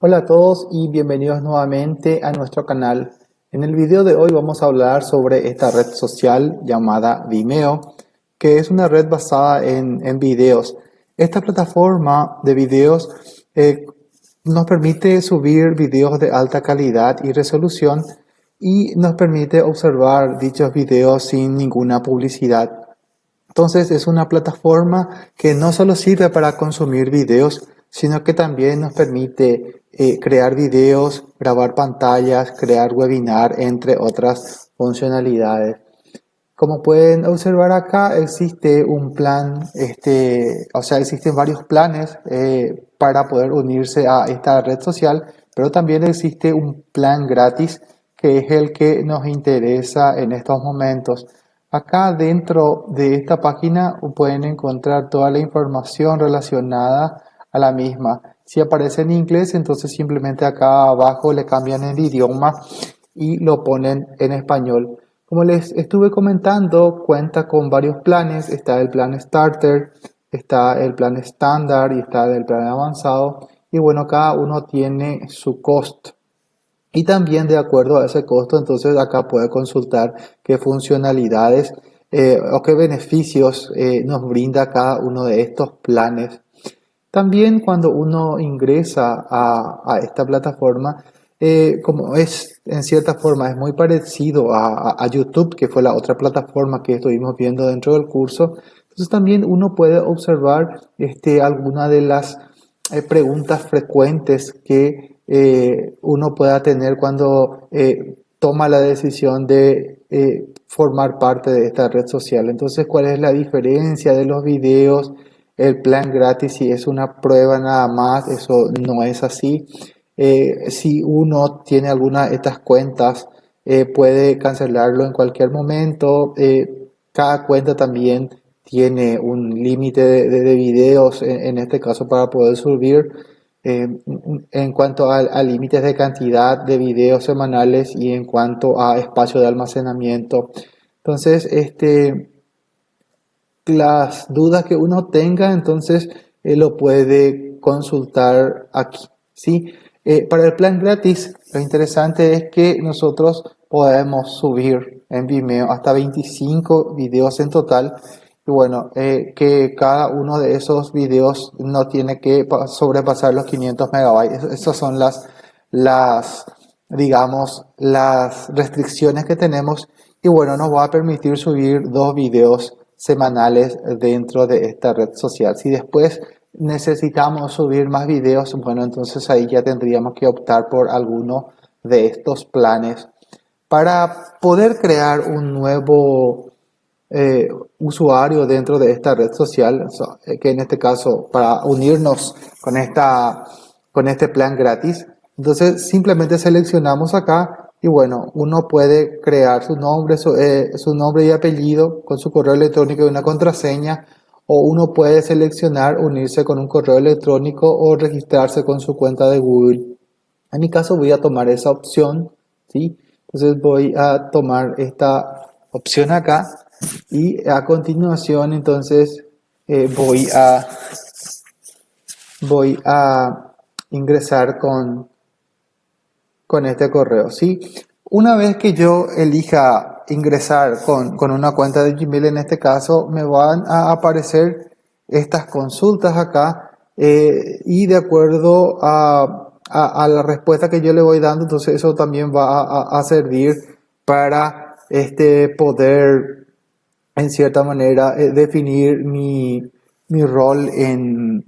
Hola a todos y bienvenidos nuevamente a nuestro canal. En el video de hoy vamos a hablar sobre esta red social llamada Vimeo, que es una red basada en, en videos. Esta plataforma de videos eh, nos permite subir videos de alta calidad y resolución y nos permite observar dichos videos sin ninguna publicidad. Entonces es una plataforma que no solo sirve para consumir videos, sino que también nos permite eh, crear videos, grabar pantallas, crear webinar, entre otras funcionalidades. Como pueden observar acá, existe un plan, este, o sea, existen varios planes eh, para poder unirse a esta red social, pero también existe un plan gratis que es el que nos interesa en estos momentos. Acá dentro de esta página pueden encontrar toda la información relacionada la misma. Si aparece en inglés, entonces simplemente acá abajo le cambian el idioma y lo ponen en español. Como les estuve comentando, cuenta con varios planes. Está el plan Starter, está el plan estándar y está el plan avanzado. Y bueno, cada uno tiene su costo. Y también de acuerdo a ese costo, entonces acá puede consultar qué funcionalidades eh, o qué beneficios eh, nos brinda cada uno de estos planes. También cuando uno ingresa a, esta plataforma, eh, como es en cierta forma es muy parecido a, YouTube, que fue la otra plataforma que estuvimos viendo dentro del curso, entonces también uno puede observar este, algunas de las eh, preguntas frecuentes que eh, uno pueda tener cuando toma la decisión de formar parte de esta red social. Entonces, ¿cuál es la diferencia de los videos? El plan gratis si es una prueba nada más, eso no es así. Eh, si uno tiene alguna de estas cuentas, eh, puede cancelarlo en cualquier momento. Eh, cada cuenta también tiene un límite de, videos, en, este caso para poder subir. en cuanto a, a límites de cantidad de videos semanales y en cuanto a espacio de almacenamiento. Entonces, este, las dudas que uno tenga, entonces eh, lo puede consultar aquí. ¿sí? Eh, para el plan gratis, lo interesante es que nosotros podemos subir en Vimeo hasta 25 videos en total. Y bueno, eh, que cada uno de esos videos no tiene que sobrepasar los 500 megabytes. Esas son las, las, digamos, las restricciones que tenemos. Y bueno, nos va a permitir subir dos videos semanales dentro de esta red social. Si después necesitamos subir más videos, bueno, entonces ahí ya tendríamos que optar por alguno de estos planes. Para poder crear un nuevo eh, usuario dentro de esta red social, que en este caso para unirnos con, esta, con este plan gratis, entonces simplemente seleccionamos acá y bueno, uno puede crear su nombre, eh, su, nombre y apellido con su correo electrónico y una contraseña o uno puede seleccionar unirse con un correo electrónico o registrarse con su cuenta de Google. En mi caso voy a tomar esa opción, ¿sí? Entonces voy a tomar esta opción acá y a continuación entonces eh, voy a voy a ingresar con con este correo. ¿sí? Una vez que yo elija ingresar con, una cuenta de Gmail, en este caso, me van a aparecer estas consultas acá eh, y de acuerdo a, la respuesta que yo le voy dando, entonces eso también va a, servir para este, poder, en cierta manera, eh, definir mi, mi rol en,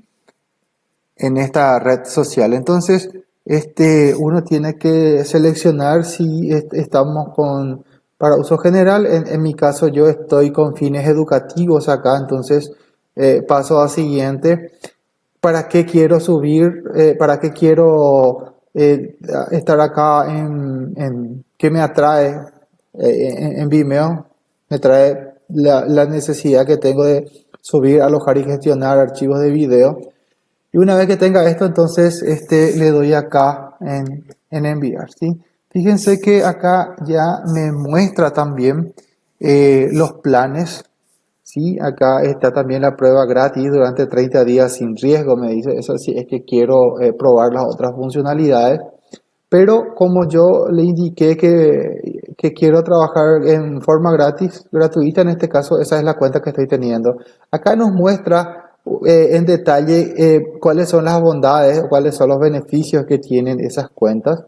en esta red social. Entonces, este, uno tiene que seleccionar si estamos con para uso general. En, mi caso yo estoy con fines educativos acá, entonces eh, paso a siguiente. ¿Para qué quiero subir? Eh, ¿Para qué quiero eh, estar acá en, en qué me atrae en, Vimeo? Me trae la, la necesidad que tengo de subir, alojar y gestionar archivos de video. Y una vez que tenga esto, entonces este, le doy acá en, enviar. ¿sí? Fíjense que acá ya me muestra también eh, los planes. Sí, acá está también la prueba gratis durante 30 días sin riesgo, me dice. Eso sí es que quiero eh, probar las otras funcionalidades. Pero como yo le indiqué que, que, quiero trabajar en forma gratis, gratuita, en este caso esa es la cuenta que estoy teniendo. Acá nos muestra eh, en detalle eh, cuáles son las bondades, cuáles son los beneficios que tienen esas cuentas.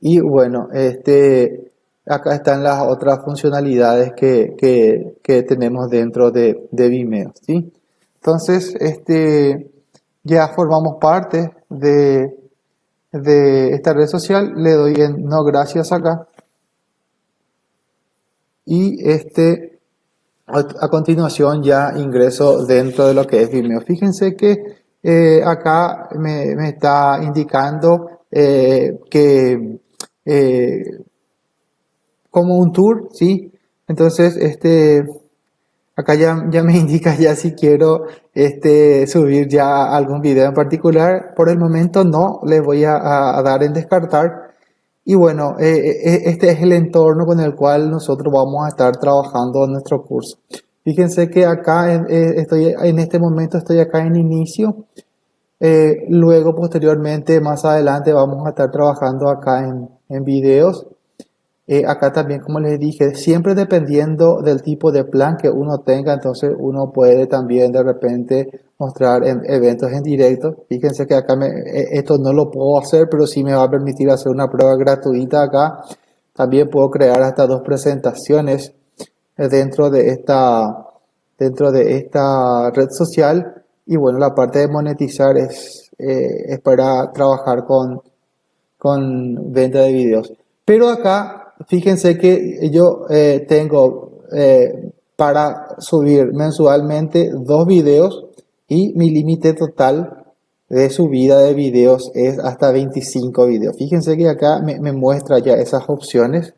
Y bueno, este, acá están las otras funcionalidades que, que, tenemos dentro de, de, Vimeo, ¿sí? Entonces, este, ya formamos parte de, de esta red social, le doy en no gracias acá. Y este, a, continuación ya ingreso dentro de lo que es Vimeo. Fíjense que eh, acá me, está indicando eh, que eh, como un tour, ¿sí? Entonces, este, acá ya, ya me indica ya si quiero este, subir ya algún video en particular. Por el momento no, le voy a, dar en descartar. Y bueno, eh, eh, este es el entorno con el cual nosotros vamos a estar trabajando en nuestro curso. Fíjense que acá eh, estoy, en este momento estoy acá en inicio. luego, posteriormente, más adelante, vamos a estar trabajando acá en, en videos. Eh, acá también, como les dije, siempre dependiendo del tipo de plan que uno tenga, entonces uno puede también de repente mostrar en eventos en directo. Fíjense que acá me, eh, esto no lo puedo hacer, pero sí me va a permitir hacer una prueba gratuita acá. También puedo crear hasta dos presentaciones eh, dentro de esta, dentro de esta red social. Y bueno, la parte de monetizar es, es para trabajar con, con venta de videos. Pero acá fíjense que yo eh, tengo eh, para subir mensualmente dos videos y mi límite total de subida de videos es hasta 25 videos. Fíjense que acá me, muestra ya esas opciones.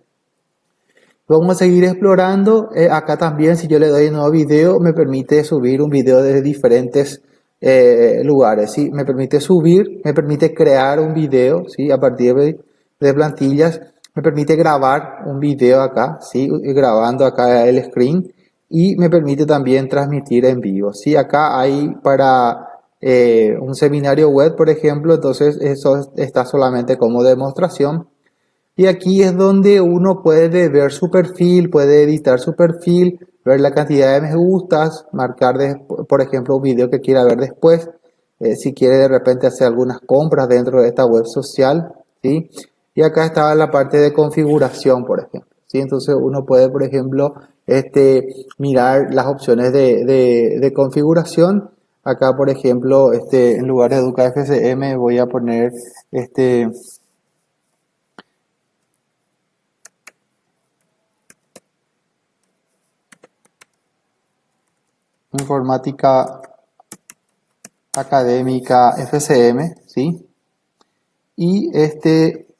Vamos a seguir explorando. Eh, acá también si yo le doy un nuevo video me permite subir un video desde diferentes lugares. ¿sí? Me permite subir, me permite crear un video ¿sí? a partir de, de plantillas me permite grabar un video acá, ¿sí? grabando acá el screen y me permite también transmitir en vivo. ¿sí? Acá hay para eh, un seminario web, por ejemplo, entonces eso está solamente como demostración. Y aquí es donde uno puede ver su perfil, puede editar su perfil, ver la cantidad de me gustas, marcar, por ejemplo, un video que quiera ver después, eh, si quiere de repente hacer algunas compras dentro de esta web social, ¿sí? Y acá estaba la parte de configuración, por ejemplo. ¿sí? Entonces uno puede, por ejemplo, este, mirar las opciones de, configuración. Acá, por ejemplo, este, en lugar de Educa FCM voy a poner este, informática académica FCM, ¿sí? Y este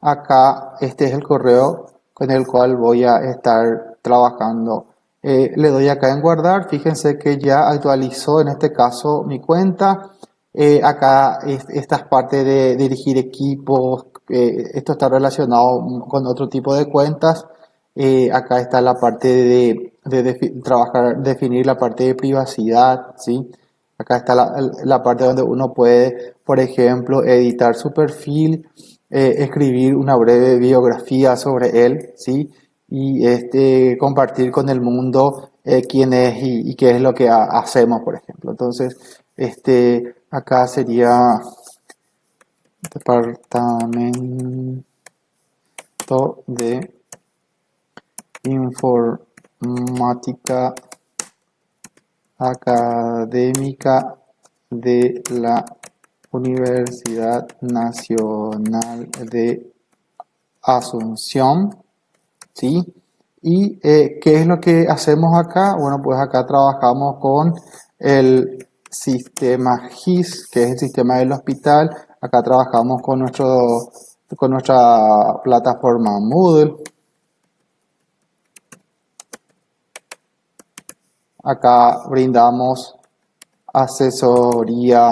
acá este es el correo con el cual voy a estar trabajando. Eh, le doy acá en guardar, fíjense que ya actualizó en este caso mi cuenta. Eh, acá esta parte de dirigir equipos, eh, esto está relacionado con otro tipo de cuentas. acá está la parte de, trabajar, definir la parte de privacidad, ¿sí? Acá está la parte donde uno puede, por ejemplo, editar su perfil, eh, escribir una breve biografía sobre él, ¿sí? Y este, compartir con el mundo eh, quién es y, qué es lo que hacemos, por ejemplo. Entonces, este, acá sería departamento de informática académica de la Universidad Nacional de Asunción, ¿sí? ¿Y eh, qué es lo que hacemos acá? Bueno, pues acá trabajamos con el sistema GIS, que es el sistema del hospital. Acá trabajamos con, nuestro, con nuestra plataforma Moodle. Acá brindamos asesoría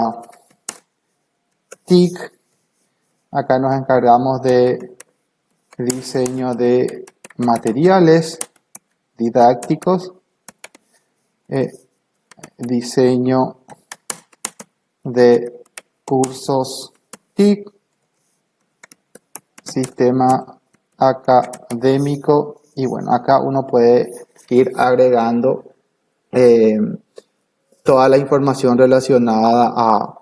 TIC. Acá nos encargamos de diseño de materiales, didácticos, eh, diseño de cursos TIC, sistema académico. Y bueno, acá uno puede ir agregando eh, toda la información relacionada a,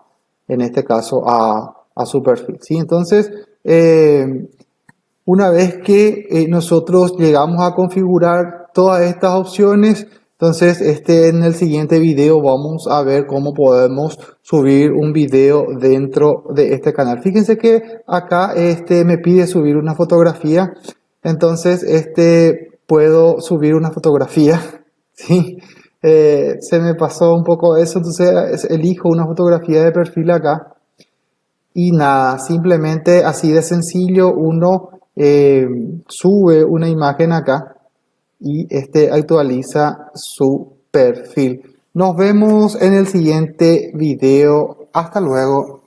en este caso, a, su perfil. Entonces, eh, una vez que eh, nosotros llegamos a configurar todas estas opciones, entonces este, en el siguiente video vamos a ver cómo podemos subir un video dentro de este canal. Fíjense que acá este, me pide subir una fotografía, entonces este, puedo subir una fotografía, ¿sí? Eh, se me pasó un poco eso, entonces elijo una fotografía de perfil acá. Y nada, simplemente así de sencillo uno eh, sube una imagen acá y este actualiza su perfil. Nos vemos en el siguiente video. Hasta luego.